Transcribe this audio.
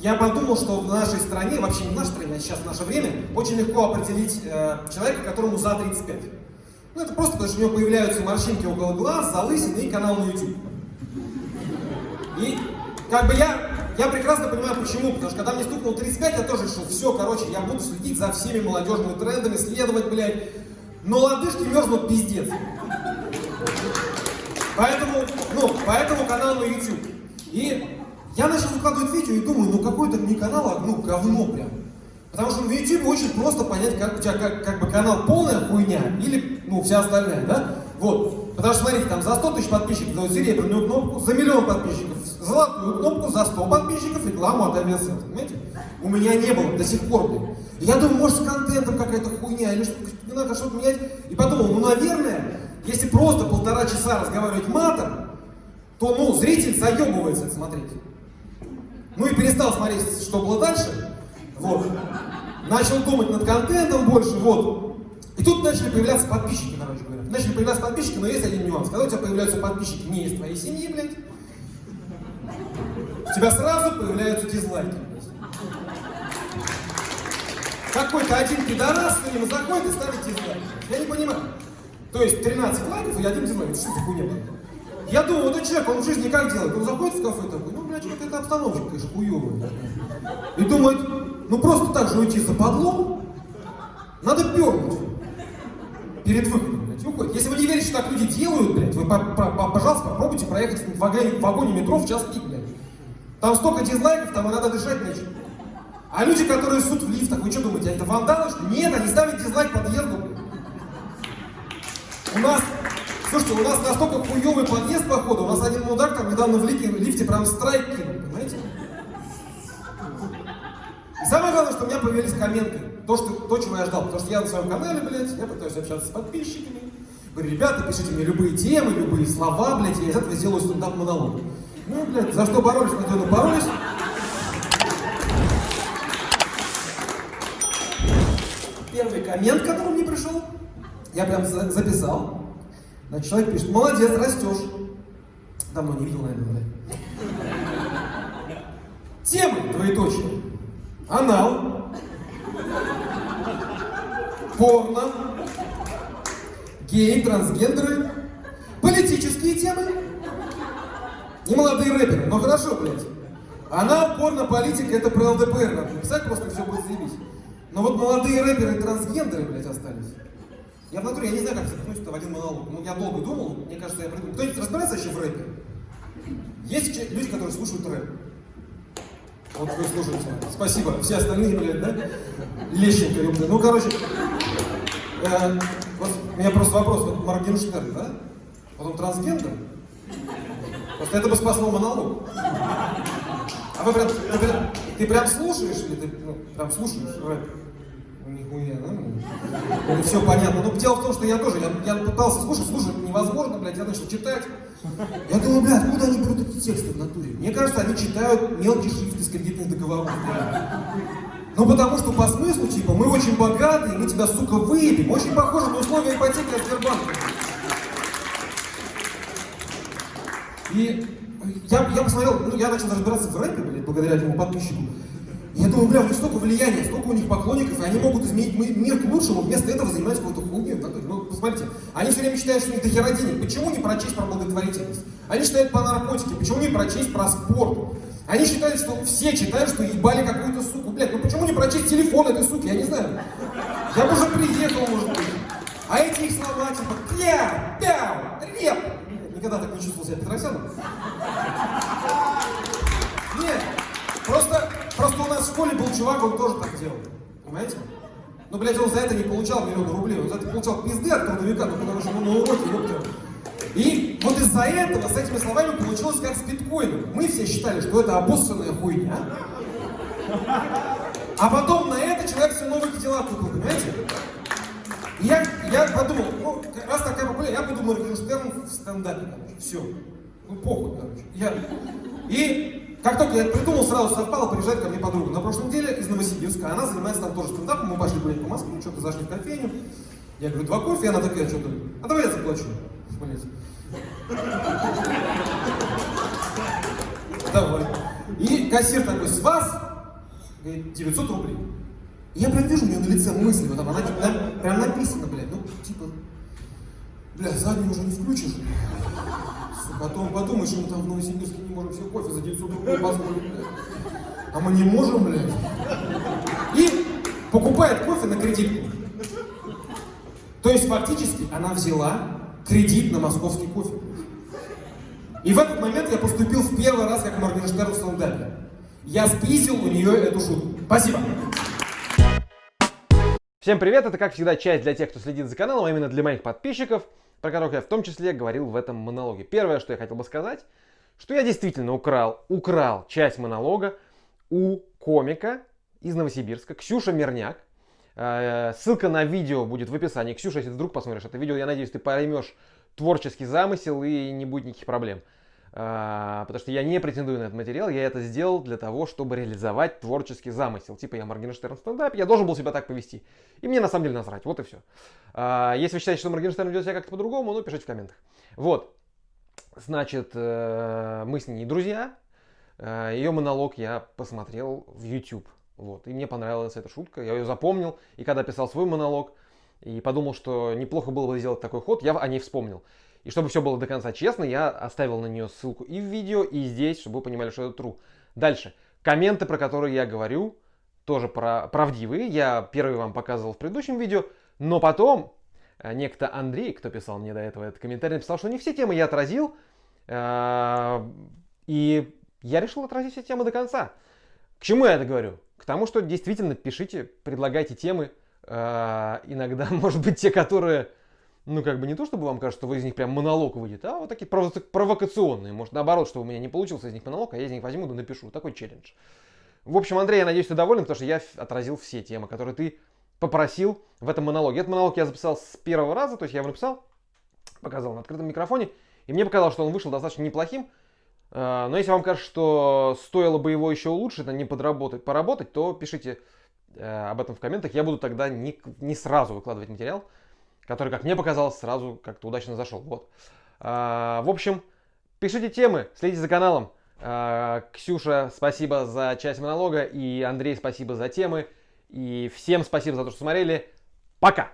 Я подумал, что в нашей стране, вообще не в нашей стране, а сейчас в наше время, очень легко определить э, человека, которому за 35. Ну, это просто потому, что у него появляются морщинки около глаз, залысины и канал на YouTube. И как бы я, я прекрасно понимаю, почему. Потому что когда мне стукнуло 35, я тоже решил, все, короче, я буду следить за всеми молодежными трендами, следовать, блядь. Но лодыжки мерзнут пиздец. Поэтому, ну, поэтому канал на YouTube. И я начал выкладывать видео и думаю, ну какой это не канал, а ну говно прям. Потому что на YouTube очень просто понять, как у тебя как, как бы канал полная хуйня или ну вся остальная, да? Вот. Потому что смотрите, там за 100 тысяч подписчиков дают серебряную кнопку, за миллион подписчиков золотую кнопку, за 100 подписчиков рекламу от авиасенса, понимаете? У меня не было до сих пор, блин. Я думаю, может с контентом какая-то хуйня или что не надо что-то менять. И подумал, ну наверное, если просто полтора часа разговаривать матом, то ну зритель заебывается это смотреть. Ну и перестал смотреть, что было дальше. Вот. Начал думать над контентом больше, вот. И тут начали появляться подписчики, короче говоря. Начали появляться подписчики, но есть один нюанс. Когда у тебя появляются подписчики не из твоей семьи, блядь, у тебя сразу появляются дизлайки. Какой-то один пидорас к нему заходит и ставит дизлайк. Я не понимаю. То есть 13 лайков и один дизлайк. Что за хуйня? Я думаю, вот этот человек, он в жизни как делает? Он заходит в кафе такой, ну, блядь, какая-то обстановка, конечно, хуёвая. И думает, ну просто так же уйти за подлом, надо пернуть перед выходом, блядь, выходит. Если вы не верите, что так люди делают, блядь, вы, по -по пожалуйста, попробуйте проехать в вагоне, метро в час пик, блядь. Там столько дизлайков, там надо дышать нечем. А люди, которые суд в лифтах, вы что думаете, это вандалы, что Нет, они ставят дизлайк подъезду, блядь. У нас Слушайте, у нас настолько хуёвый подъезд, походу, у нас один мудак там недавно в лифте, лифте прям страйк кинул, понимаете? И самое главное, что у меня появились комменты. То, что, то, чего я ждал. Потому что я на своем канале, блядь, я пытаюсь общаться с подписчиками. Говорю, ребята, пишите мне любые темы, любые слова, блядь, я из этого сделаю стендап-монолог. Ну, блядь, за что боролись, надежно боролись. Первый коммент, который мне пришел, я прям записал. Значит, человек пишет, молодец, растешь. Давно не видел, наверное, да? Темы, двоеточие. Анал. Порно. Геи, трансгендеры. Политические темы. Не молодые рэперы, но хорошо, блядь. Анал, порно, политика, это про ЛДПР надо написать, просто все будет заебись. Но вот молодые рэперы и трансгендеры, блядь, остались. Я натуре, я не знаю, как запихнуть это в один монолог. Ну, я долго думал, мне кажется, я придумал. Кто-нибудь разбирается вообще в рэпе? Есть люди, которые слушают рэп. Вот вы слушаете. Спасибо. Все остальные, блядь, да? Лещенко, ёпта. Ну, короче, э, вот, у меня просто вопрос. Вот Моргенштерн, да? Потом трансгендер? Просто это бы спасло монолог. А вы прям, ты, прям, ты прям слушаешь или ты ну, прям слушаешь рэп? Нихуя, да? Это все понятно. Но дело в том, что я тоже, я, я пытался слушать, слушать невозможно, блядь, я начал читать. Я думаю, блядь, откуда они берут эти тексты в натуре? Мне кажется, они читают мелкий шрифт из кредитных договоров. Ну потому что по смыслу, типа, мы очень богатые, мы тебя, сука, выебем. Очень похоже на условия ипотеки от Сбербанка. И я, я посмотрел, ну, я начал разбираться в рэпе, блядь, благодаря этому подписчику. Я думаю, бля, у них столько влияния, столько у них поклонников, и они могут изменить мир к лучшему, вместо этого занимаются какой-то хуйней. Ну, посмотрите, они все время считают, что у них дохера денег. Почему не прочесть про благотворительность? Они считают по наркотике, почему не прочесть про спорт? Они считают, что все читают, что ебали какую-то суку. Блядь, ну почему не прочесть телефон этой суки? Я не знаю. Я бы уже приехал, может быть. А эти их слова типа кля, пяу, реп. Никогда так не чувствовал себя Петросяном. Нет, просто школе был чувак, он тоже так делал. Понимаете? Ну, блядь, он за это не получал миллион рублей, он за это получал пизды от трудовика, ну, потому что ну, на уроке, ёпта. И вот из-за этого, с этими словами, получилось как с биткоином. Мы все считали, что это обоссанная хуйня. А потом на это человек все новые дела купил, понимаете? И я, я подумал, ну, раз такая популярность, я буду Моргенштерн в стендапе, короче, все. Ну, похуй, короче. Я... И как только я придумал, сразу совпало, приезжает ко мне подруга. На прошлой неделе из Новосибирска, она занимается там тоже стендапом, мы пошли гулять по Москве, что-то зашли в кофейню. Я говорю, два кофе, она такая, что-то, а давай я заплачу. Блять. Давай. И кассир такой, с вас, говорит, 900 рублей. И я прям вижу у нее на лице мысли, вот там, она на, прям написано, блядь, ну, бля, заднюю уже не включишь. Потом подумаешь, что мы там в Новосибирске не можем себе кофе за 900 рублей позволить, блядь. А мы не можем, блядь. И покупает кофе на кредитку. То есть фактически она взяла кредит на московский кофе. И в этот момент я поступил в первый раз как Моргенштерн в стендапе. Я спиздил у нее эту шутку. Спасибо. Всем привет! Это, как всегда, часть для тех, кто следит за каналом, а именно для моих подписчиков, про которых я в том числе говорил в этом монологе. Первое, что я хотел бы сказать, что я действительно украл, украл часть монолога у комика из Новосибирска, Ксюша Мирняк. Э, ссылка на видео будет в описании. Ксюша, если вдруг посмотришь это видео, я надеюсь, ты поймешь творческий замысел и не будет никаких проблем. А, потому что я не претендую на этот материал, я это сделал для того, чтобы реализовать творческий замысел. Типа я Моргенштерн в стендапе, я должен был себя так повести. И мне на самом деле насрать, вот и все. А, если вы считаете, что Моргенштерн ведет себя как-то по-другому, ну пишите в комментах. Вот, значит, э, мы с ней друзья, э, ее монолог я посмотрел в YouTube. Вот, и мне понравилась эта шутка, я ее запомнил, и когда писал свой монолог, и подумал, что неплохо было бы сделать такой ход, я о ней вспомнил. И чтобы все было до конца честно, я оставил на нее ссылку и в видео, и здесь, чтобы вы понимали, что это true. Дальше. Комменты, про которые я говорю, тоже про, правдивые. Я первый вам показывал в предыдущем видео, но потом э, некто Андрей, кто писал мне до этого этот комментарий, написал, что не все темы я отразил, э, и я решил отразить все темы до конца. К чему я это говорю? К тому, что действительно пишите, предлагайте темы, иногда, может быть, те, которые ну, как бы не то, чтобы вам кажется, что из них прям монолог выйдет, а вот такие провокационные. Может, наоборот, что у меня не получился из них монолог, а я из них возьму да напишу. Такой челлендж. В общем, Андрей, я надеюсь, ты доволен, потому что я отразил все темы, которые ты попросил в этом монологе. Этот монолог я записал с первого раза, то есть я его написал, показал на открытом микрофоне, и мне показалось, что он вышел достаточно неплохим. А, но если вам кажется, что стоило бы его еще улучшить, а не подработать, поработать, то пишите об этом в комментах. Я буду тогда не, не сразу выкладывать материал, который, как мне показалось, сразу как-то удачно зашел. Вот. А, в общем, пишите темы, следите за каналом. А, Ксюша, спасибо за часть монолога. И Андрей, спасибо за темы. И всем спасибо за то, что смотрели. Пока!